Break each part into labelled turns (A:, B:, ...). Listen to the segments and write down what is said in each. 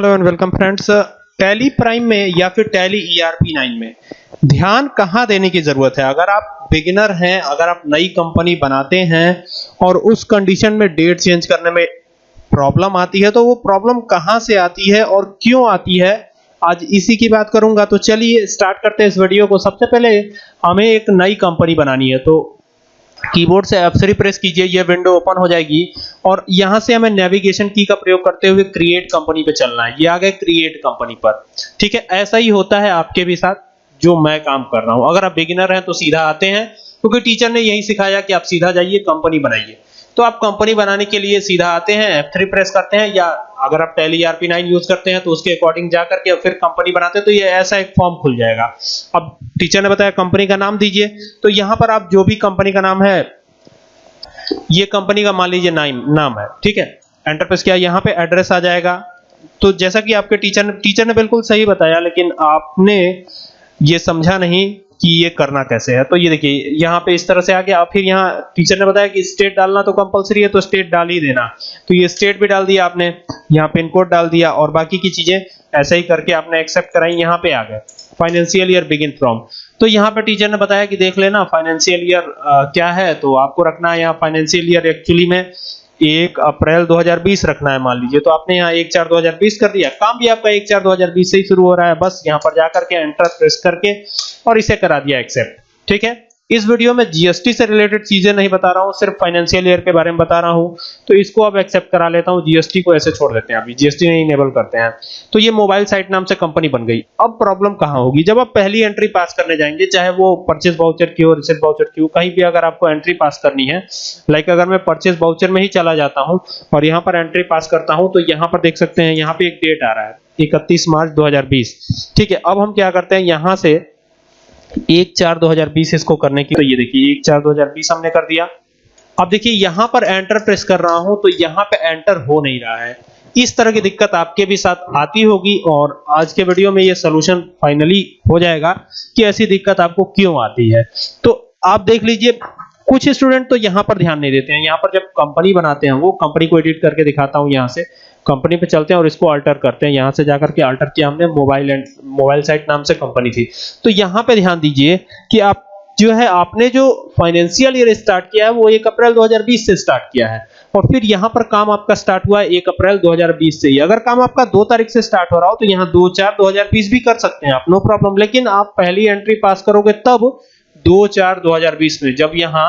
A: Hello and welcome friends Tally Prime में या फिर टैली ईआरपी 9 में, ध्यान कहाँ देने की ज़रूरत है? अगर आप बिगिनर हैं, अगर आप नई कंपनी बनाते हैं और उस कंडीशन में डेट चेंज करने में प्रॉब्लम आती है तो वो प्रॉब्लम कहाँ से आती है और क्यों आती है? आज इसी की बात करूँगा। तो चलिए स्टार्ट करते हैं इस वीडियो को। सबसे पहले हमें एक नई कंपनी बनानी है। तो कीबोर्ड से F3 प्रेस कीजिए, यह विंडो ओपन हो जाएगी। और यहाँ से हमें नेविगेशन की का प्रयोग करते हुए क्रिएट कंपनी पे चलना है। ये आ गए क्रिएट कंपनी पर। ठीक है, ऐसा ही होता है आपके भी साथ, जो मैं काम कर रहा हूँ। अगर आप बिगिनर हैं तो सीधा आते हैं, क्योंकि टीचर ने यही सिखाया कि आप सीधा जाइए कंपनी बनाइए। तो आप कंपनी बनाने के लिए सीधा आते हैं F3 प्रेस करते हैं या अगर आप टैली RP9 यूज़ करते हैं तो उसके अकॉर्डिंग जा करके फिर कंपनी बनाते हैं तो ये ऐसा एक फॉर्म खुल जाएगा। अब टीचर ने बताया कंपनी का नाम दीजिए। तो यहाँ पर आप जो भी कंपनी का नाम है, ये कंपनी का मान लीजिए नाम नाम है, ठीक है? एंटर प्रेस किया, यहाँ पे एड्रेस आ जाएगा। तो जैसा कि आपके टीचर ने टीचर ने बिल्कुल सही बताया, लेकिन आपने ये समझा नहीं। कि ये करना कैसे है? तो ये देखिए, यहाँ पे इस तरह से आ गया फिर यहाँ टीचर ने बताया कि स्टेट डालना तो कंपलसरी है तो स्टेट डाल ही देना। तो ये स्टेट भी डाल दिया आपने, यहाँ पिन कोड डाल दिया, और बाकी की चीज़ें ऐसे ही करके आपने एक्सेप्ट कराई, यहाँ पे आ गए। फाइनेंशियल ईयर बिगिन फ्रॉम तो यहाँ पे टीचर ने बताया कि देख लेना फाइनेंशियल ईयर क्या है? तो आपको रखना है यहाँ फाइनेंशियल ईयर एक्चुअली में। एक अप्रैल 2020 रखना है, मान लीजिए। तो आपने यहाँ एक चार 2020 कर दिया। काम भी आपका एक चार 2020 से ही शुरू हो रहा है। बस यहाँ पर जाकर के एंटर प्रेस करके और इसे करा दिया एक्सेप्ट ठीक है? इस वीडियो में जीएसटी से रिलेटेड चीज़ें नहीं बता रहा हूँ, सिर्फ़ फाइनेंशियल ईयर के बारे में बता रहा हूँ। तो इसको अब एक्सेप्ट करा लेता हूँ जीएसटी को ऐसे छोड़ देते हैं अभी। जीएसटी नहीं इनेबल करते हैं। तो ये मोबाइल साइट नाम से कंपनी बन गई। अब प्रॉब्लम कहाँ होगी? जब आप पहली एंट्री पास करने जाएँगे, चाहे वो परचेस वाउचर की हो रिसिप्ट वाउचर की हो, कहीं भी अगर आपको एंट्री पास करनी है लाइक अगर मैं परचेस वाउचर में ही चला जाता हूँ और यहाँ पर एंट्री पास करता हूँ तो यहाँ पर देख सकते हैं, यहाँ पे एक डेट आ रहा है 31 मार्च 2020 ठीक है, अब हम क्या करते हैं, यहाँ से एक चार दो हज़ार बीस इसको करने की। तो ये देखिए, एक चार दो हज़ार बीस हमने कर दिया। अब देखिए, यहाँ पर एंटर प्रेस कर रहा हूँ तो यहाँ पे एंटर हो नहीं रहा है। इस तरह की दिक्कत आपके भी साथ आती होगी और आज के वीडियो में ये सोल्यूशन फाइनली हो जाएगा कि ऐसी दिक्कत आपको क्यों आती है। तो आप देख लीजिए, कुछ स्टूडेंट तो यहाँ पर ध्यान नहीं देते हैं। यहाँ पर जब कंपनी बनाते हैं, वो कंपनी को एडिट करके दिखाता हूँ यहाँ से। कंपनी पे चलते हैं और इसको अल्टर करते हैं। यहाँ से जाकर के अल्टर किया हमने मोबाइल एंड मोबाइल साइट नाम से कंपनी थी। तो यहाँ पे ध्यान दीजिए कि आप जो है, आपने जो फाइनेंशियल ईयर स्टार्ट किया है, वो 1 अप्रैल 2020 से स्टार्ट किया है। और फिर यहाँ पर काम आपका स्टार्ट हुआ है 1 अप्रैल 2020 से ही। अगर काम आपका 2 तारीख से स्टार्ट हो रहा हो तो यहाँ 2 4 2020 भी कर सकते हैं आप नो प्रॉब्लम लेकिन आप पहली एंट्री पास करोगे तब 2 4 2020 में, जब यहाँ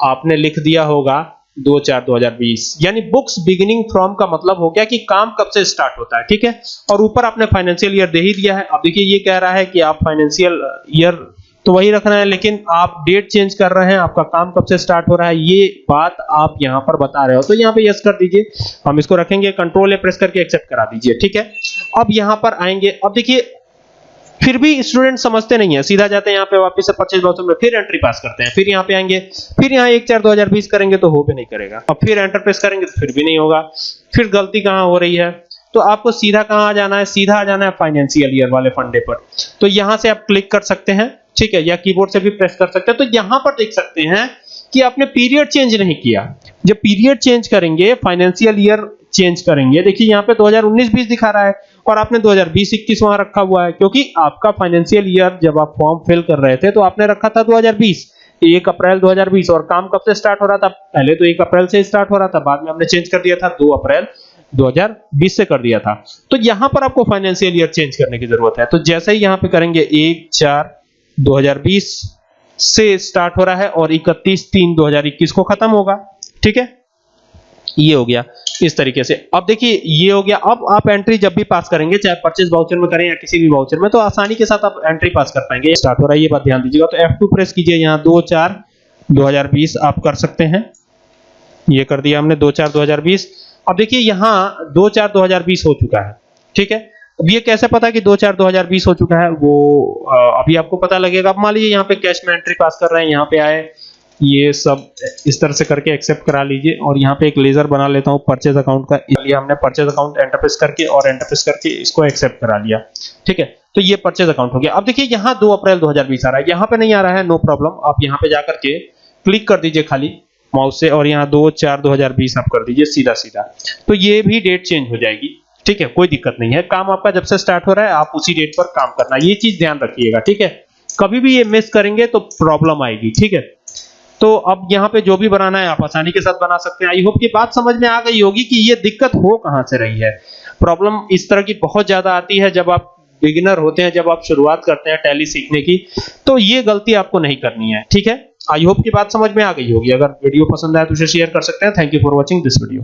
A: आपने लिख दिया होगा दो चार दो हज़ार बीस। यानी बुक्स बिगिनिंग फ्रॉम का मतलब हो गया कि काम कब से स्टार्ट होता है, ठीक है? और ऊपर आपने फाइनेंशियल ईयर दे ही दिया है। अब देखिए, ये कह रहा है कि आप फाइनेंशियल ईयर तो वही रखना है, लेकिन आप डेट चेंज कर रहे हैं, आपका काम कब से स्टार्ट हो रहा है, ये बात आप यहाँ पर बता रहे हो। तो यहाँ पे यस कर दीजिए। हम इसको रखेंगे कंट्रोल ए प्रेस करके एक्सेप्ट करा दीजिए, ठीक है? अब यहाँ पर आएँगे। अब देखिए फिर भी स्टूडेंट समझते नहीं है। सीधा जाते हैं यहाँ पे वापस से परचेज वाउचर में, फिर एंट्री पास करते हैं, फिर यहाँ पे आएँगे, फिर यहाँ एक चार दो हज़ार बीस करेंगे तो हो भी नहीं करेगा। अब फिर एंटर प्रेस करेंगे तो फिर भी नहीं होगा। फिर गलती कहाँ हो रही है? तो आपको सीधा कहाँ आ जाना है? सीधा आ जाना है फाइनेंशियल ईयर वाले फंडे पर। तो यहाँ से आप क्लिक कर सकते हैं, ठीक है, या कीबोर्ड से भी प्रेस कर सकते हैं। तो यहाँ पर देख सकते हैं कि आपने पीरियड चेंज नहीं किया। जब पीरियड चेंज करेंगे फाइनेंशियल ईयर चेंज करेंगे। देखिए, यहाँ पे 2019-20 दिखा रहा है और आपने 2020-21 वहाँ रखा हुआ है, क्योंकि आपका फाइनेंशियल ईयर जब आप फॉर्म फिल कर रहे थे तो आपने रखा था 2020 एक अप्रैल 2020 और काम कब से स्टार्ट हो रहा था? पहले तो एक अप्रैल से स्टार्ट हो रहा था, बाद में हमने चेंज कर दिया था, दो अप्रैल 2020 से कर दिया था। तो यहाँ पर आपको फाइनेंशियल ईयर चेंज करने की ज़रूरत है। तो जैसे ही यहाँ पे करेंगे, एक, चार 2020 से स्टार्ट हो रहा है और 31 तीन 2021 को खत्म होगा। ठीक है? ये हो गया इस तरीके से। अब देखिए, ये हो गया। अब आप एंट्री जब भी पास करेंगे, चाहे परचेज वाउचर में करें या किसी भी वाउचर में तो आसानी के साथ आप एंट्री पास कर पाएँगे। स्टार्ट हो रहा है, ये बात ध्यान दीजिएगा। तो F2 प्रेस कीजिए यहाँ, दो चार 2020 आप कर सकते हैं। ये कर दिया हमने, दो चार 2020 अब देखिए, यहाँ दो चार 2020 हो चुका है। ठीक है? अब ये कैसे पता कि दो चार 2020 हो चुका है? वो अभी आपको पता लगेगा। अब मान लीजिए यहाँ पे कैश में एंट्री पास कर रहे हैं, यहाँ पे आए। ये सब इस तरह से करके एक्सेप्ट करा लीजिए। और यहाँ पे एक लेजर बना लेता हूँ परचेज अकाउंट का। इसलिए हमने परचेज अकाउंट एंटरप्रेस करके और एंटरप्रेस करके इसको एक्सेप्ट करा लिया। ठीक है? तो ये परचेज अकाउंट हो गया। अब देखिए, यहाँ 2 अप्रैल 2020 आ रहा है। यहाँ पे नहीं आ रहा है नो प्रॉब्लम आप यहाँ पे जाकर के क्लिक कर दीजिए खाली माउस से और यहाँ दो चार दो हज़ार बीस आप कर दीजिए सीधा सीधा तो ये भी डेट चेंज हो जाएगी। ठीक है? कोई दिक्कत नहीं है। काम आपका जब से स्टार्ट हो रहा है, आप उसी डेट पर काम करना। ये चीज़ ध्यान रखिएगा। ठीक है? कभी भी ये मिस करेंगे तो प्रॉब्लम आएगी। ठीक है? तो अब यहाँ पे जो भी बनाना है, आप आसानी के साथ बना सकते हैं। आई होप की बात समझ में आ गई होगी कि ये दिक्कत हो कहाँ से रही है। प्रॉब्लम इस तरह की बहुत ज़्यादा आती है जब आप बिगिनर होते हैं, जब आप शुरुआत करते हैं टैली सीखने की तो ये गलती आपको नहीं करनी है, ठीक है? आई होप की बात समझ में आ गई होगी। अगर वीडियो पसंद आए तो उसे शेयर कर सकते हैं। Thank you for watching this video